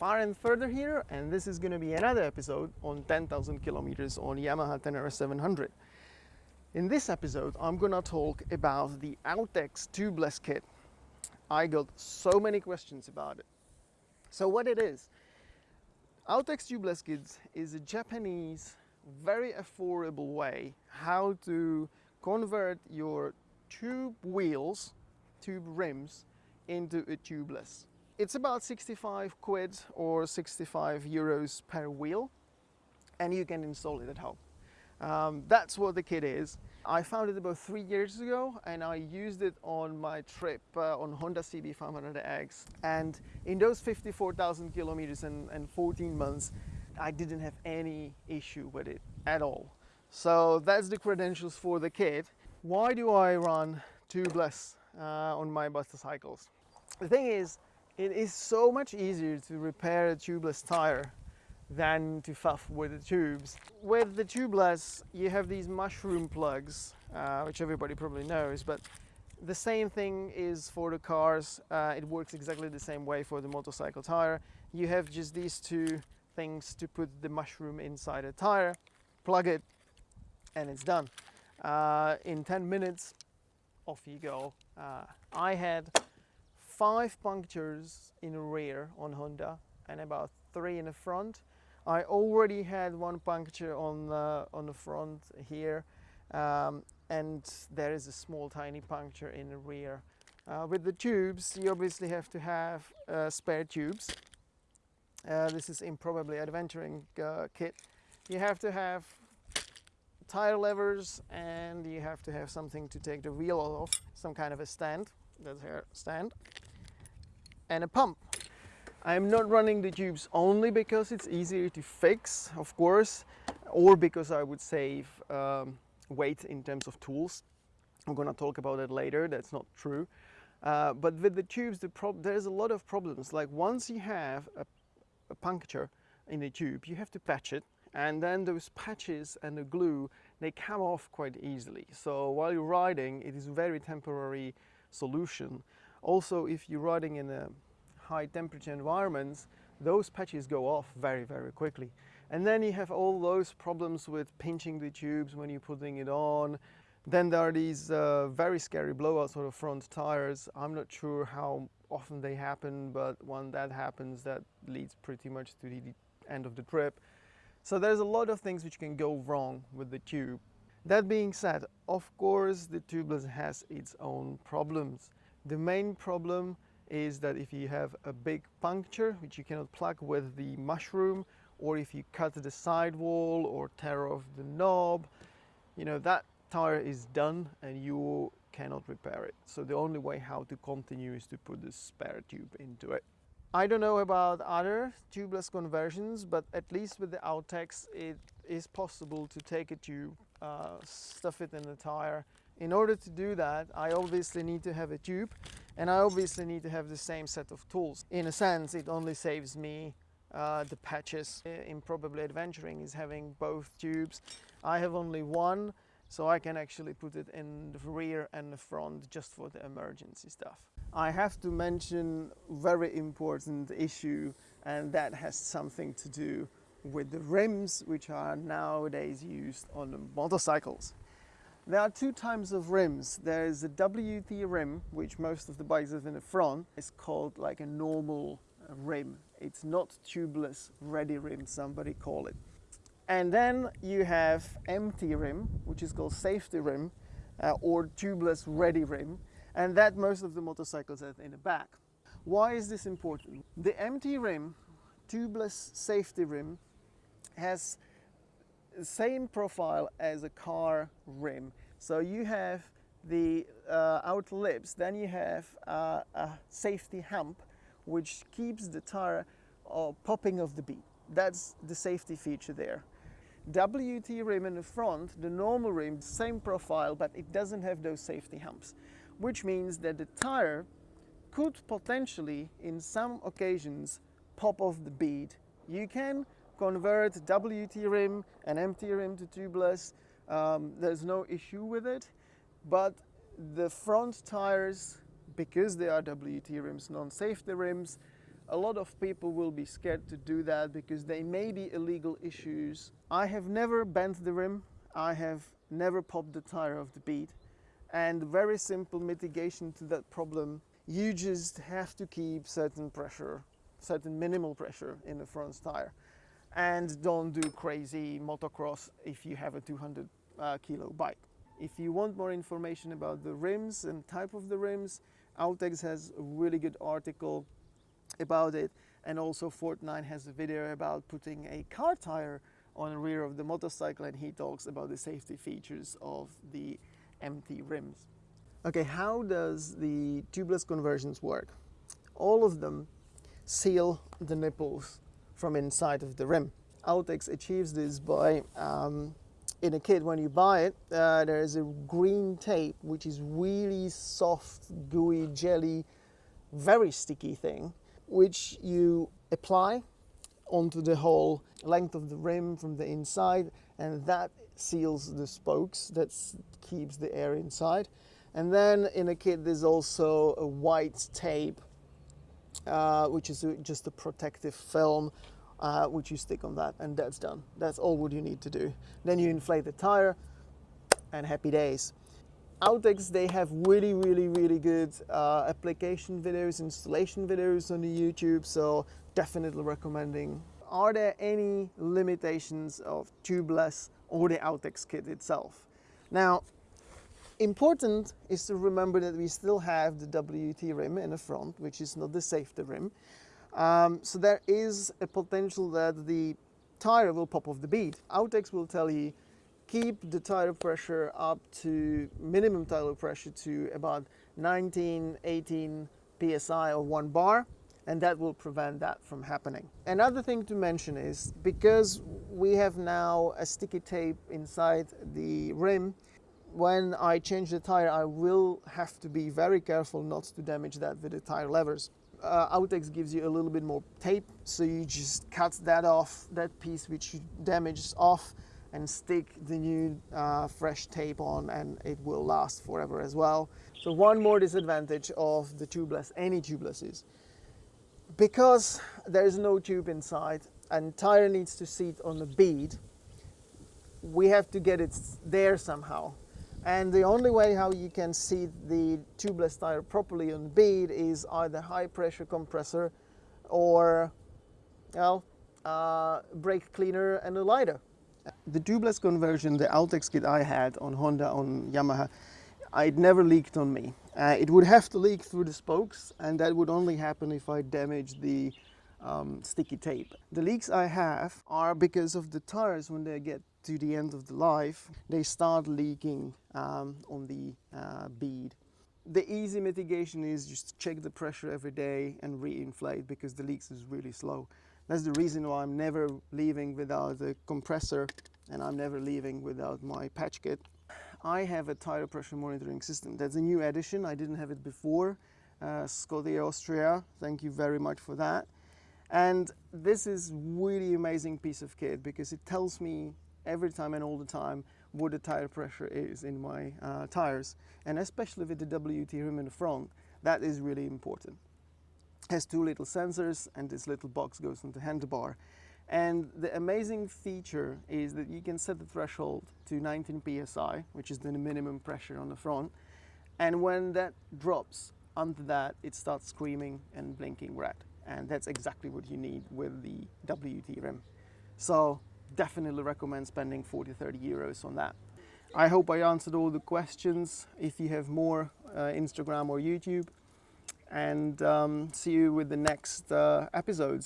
far and further here and this is going to be another episode on 10,000 kilometers on Yamaha Tenere 700. In this episode I'm going to talk about the Outex tubeless kit. I got so many questions about it. So what it is, Outex tubeless kits is a Japanese very affordable way how to convert your tube wheels, tube rims into a tubeless. It's about 65 quid or 65 euros per wheel and you can install it at home. Um, that's what the kit is. I found it about three years ago and I used it on my trip uh, on Honda CB500X and in those 54,000 kilometers and, and 14 months I didn't have any issue with it at all. So that's the credentials for the kit. Why do I run tubeless uh, on my motorcycles? The thing is, it is so much easier to repair a tubeless tire than to fuff with the tubes. With the tubeless, you have these mushroom plugs, uh, which everybody probably knows, but the same thing is for the cars. Uh, it works exactly the same way for the motorcycle tire. You have just these two things to put the mushroom inside a tire, plug it, and it's done. Uh, in 10 minutes, off you go. Uh, I had five punctures in the rear on Honda and about three in the front. I already had one puncture on the, on the front here um, and there is a small tiny puncture in the rear. Uh, with the tubes you obviously have to have uh, spare tubes uh, this is improbably adventuring uh, kit. You have to have tire levers and you have to have something to take the wheel off, some kind of a stand, that's here stand, and a pump. I'm not running the tubes only because it's easier to fix, of course, or because I would save um, weight in terms of tools. I'm gonna talk about that later, that's not true. Uh, but with the tubes, the there's a lot of problems. Like once you have a a puncture in the tube, you have to patch it and then those patches and the glue they come off quite easily so while you're riding it is a very temporary solution also if you're riding in a high temperature environments those patches go off very very quickly and then you have all those problems with pinching the tubes when you're putting it on then there are these uh, very scary blowouts on the front tires I'm not sure how often they happen, but when that happens, that leads pretty much to the end of the trip. So there's a lot of things which can go wrong with the tube. That being said, of course, the tubeless has its own problems. The main problem is that if you have a big puncture, which you cannot plug with the mushroom, or if you cut the sidewall or tear off the knob, you know, that tire is done and you cannot repair it. So the only way how to continue is to put the spare tube into it. I don't know about other tubeless conversions, but at least with the Outex, it is possible to take a tube, uh, stuff it in the tire. In order to do that, I obviously need to have a tube and I obviously need to have the same set of tools. In a sense, it only saves me uh, the patches. in probably Adventuring is having both tubes. I have only one so I can actually put it in the rear and the front just for the emergency stuff. I have to mention very important issue and that has something to do with the rims which are nowadays used on motorcycles. There are two types of rims. There is a WT rim, which most of the bikes have in the front. It's called like a normal rim. It's not tubeless ready rim, somebody call it. And then you have MT rim, which is called safety rim, uh, or tubeless ready rim, and that most of the motorcycles have in the back. Why is this important? The MT rim, tubeless safety rim, has same profile as a car rim. So you have the uh, outer lips, then you have uh, a safety hump, which keeps the tire uh, popping off the bead. That's the safety feature there. WT rim in the front, the normal rim, same profile, but it doesn't have those safety humps, which means that the tire could potentially, in some occasions, pop off the bead. You can convert WT rim and MT rim to tubeless. Um, there's no issue with it, but the front tires, because they are WT rims, non-safety rims, A lot of people will be scared to do that because they may be illegal issues. I have never bent the rim. I have never popped the tire off the bead. And very simple mitigation to that problem. You just have to keep certain pressure, certain minimal pressure in the front tire. And don't do crazy motocross if you have a 200 uh, kilo bike. If you want more information about the rims and type of the rims, Outex has a really good article about it and also FortNine has a video about putting a car tire on the rear of the motorcycle and he talks about the safety features of the MT rims. Okay, how does the tubeless conversions work? All of them seal the nipples from inside of the rim. Outex achieves this by um, in a kit when you buy it uh, there is a green tape which is really soft gooey jelly very sticky thing which you apply onto the whole length of the rim from the inside and that seals the spokes that keeps the air inside and then in a kit there's also a white tape uh, which is just a protective film uh, which you stick on that and that's done. That's all what you need to do. Then you inflate the tire and happy days. Outex, they have really, really, really good uh, application videos, installation videos on the YouTube, so definitely recommending. Are there any limitations of tubeless or the Outex kit itself? Now, important is to remember that we still have the WT rim in the front, which is not the safety rim. Um, so there is a potential that the tire will pop off the bead. Outex will tell you keep the tire pressure up to minimum tire pressure to about 19, 18 psi or one bar and that will prevent that from happening. Another thing to mention is because we have now a sticky tape inside the rim, when I change the tire I will have to be very careful not to damage that with the tire levers. Uh, Outex gives you a little bit more tape so you just cut that off that piece which you damaged off and stick the new uh, fresh tape on and it will last forever as well. So one more disadvantage of the tubeless any tubeless is because there is no tube inside and tire needs to sit on the bead we have to get it there somehow and the only way how you can see the tubeless tire properly on bead is either high pressure compressor or well, uh, brake cleaner and a lighter. The tubeless conversion, the Outex kit I had on Honda, on Yamaha, it never leaked on me. Uh, it would have to leak through the spokes and that would only happen if I damaged the um, sticky tape. The leaks I have are because of the tires when they get to the end of the life, they start leaking um, on the uh, bead. The easy mitigation is just check the pressure every day and re-inflate because the leaks is really slow. That's the reason why I'm never leaving without a compressor and I'm never leaving without my patch kit. I have a tire pressure monitoring system. That's a new addition. I didn't have it before. Uh, Austria, thank you very much for that. And this is really amazing piece of kit because it tells me every time and all the time what the tire pressure is in my uh, tires. And especially with the WT rim in the front that is really important. It has two little sensors and this little box goes on the handlebar. And the amazing feature is that you can set the threshold to 19 psi which is the minimum pressure on the front. And when that drops under that it starts screaming and blinking red. And that's exactly what you need with the WT rim. So definitely recommend spending 40 30 euros on that. I hope i answered all the questions. If you have more uh, instagram or youtube. And um, see you with the next uh, episodes